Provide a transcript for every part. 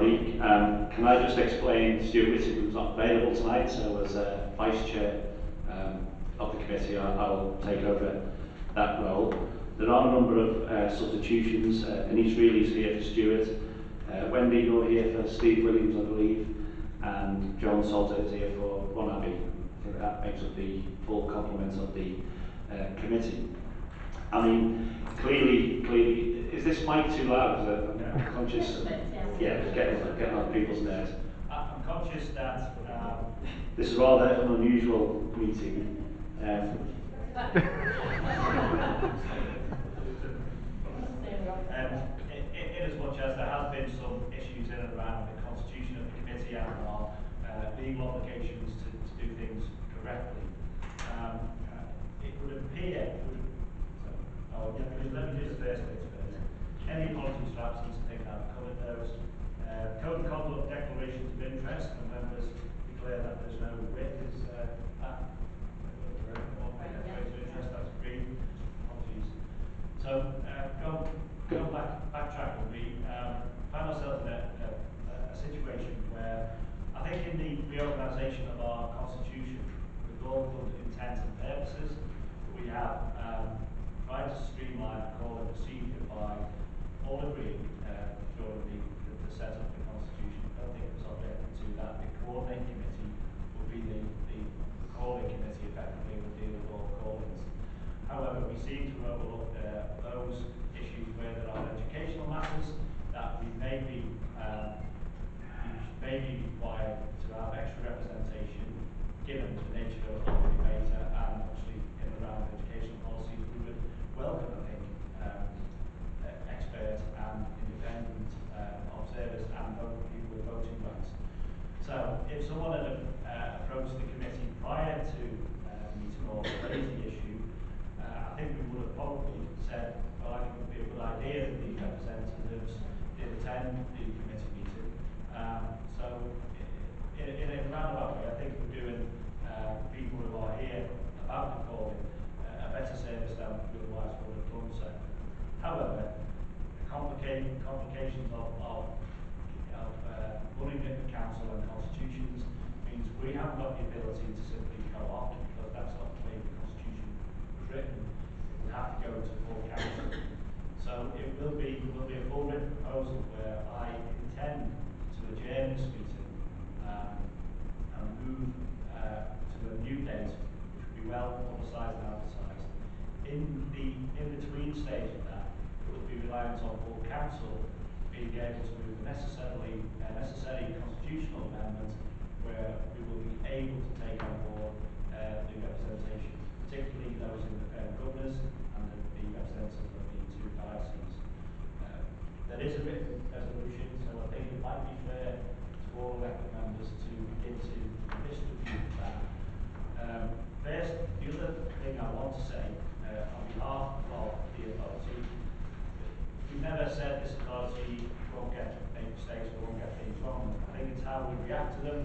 colleague. Um, can I just explain, Stuart Whittington's not available tonight, so as uh, Vice Chair um, of the committee, I, I'll take over that role. There are a number of uh, substitutions. Uh, Denise Reilly's here for Stuart. Uh, Wendy, you're here for Steve Williams, I believe. And John Salter is here for Ron Abbey. I think that makes up the full complement of the uh, committee. I mean, clearly, clearly, is this mic too loud? Because I'm conscious. Yeah, it's getting, getting on people's nerves. I'm conscious that um, This is rather an unusual meeting. Um, um, in, in, in as much as there has been some issues in and around the constitution of the committee and our uh, legal obligations to, to do things correctly, um, uh, it would appear, would, so, oh, yeah, please let me do the first bit first. Any apologies for absence, I think Those. Uh, code of conduct declarations of interest, and members declare that there's no writ, is uh, that declaration of interest, that's agreed. Apologies. So, uh, go, go back, backtrack with me. Um, found ourselves in a, a, a situation where I think in the reorganisation of our constitution, with all good intent and purposes, that we have um, tried to streamline the call and procedure by all agreeing uh, during the, the, the set of the constitution. I don't think it was objected to that. The coordinating committee would be the, the call-in committee effectively would deal with all call-ins. However, we seem to overlook uh, those issues where there are educational matters that we may be, um, we may be required to have extra representation given the nature of the debate and actually in and around educational policies. We would welcome, I think, um, uh, expert and independent uh, observers and vote, people with voting rights. So if someone had uh, approached the committee prior to uh, meeting or raised the issue, uh, I think we would have probably said, well, I think it would be a good idea that these representatives did attend the committee meeting. Um, so in, in a roundabout way, I think we're doing uh, people who are here about the call-in uh, a better service than we otherwise would have done so. However, the complicated complications of, of, the council and constitutions means we haven't got the ability to simply co-opt because that's not the way the constitution was written. It would have to go to full council. So it will be will be a full written proposal where I intend to adjourn this meeting um, and move uh, to a new date, which will be well publicised and advertised. In the in between stage of that, it will be reliant on full council being able to move the necessarily uh, necessary constitutional amendments where we will be able to take on board uh, the representation, particularly those in the uh, governors and the, the representatives of the two dioceses. Uh, there is a written resolution, so I think it might be fair to all elected members to begin to distribute that. Um, first, the other thing I want to say uh, on behalf of the authority, we've never said this authority won't get make mistakes we won't get things wrong. I think it's how we react to them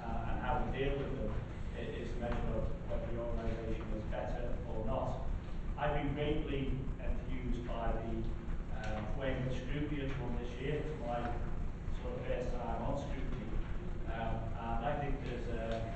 uh, and how we deal with them it is a measure of whether the organisation is better or not. I've been greatly enthused by the uh, way in which Scrutiny has run this year. It's my sort of first time on Scrutiny. Um, and I think there's a